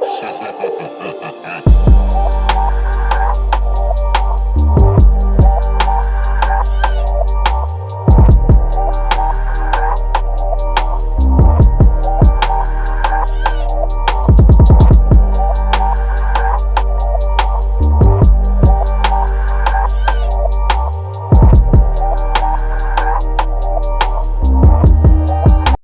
Ha ha ha ha ha ha ha.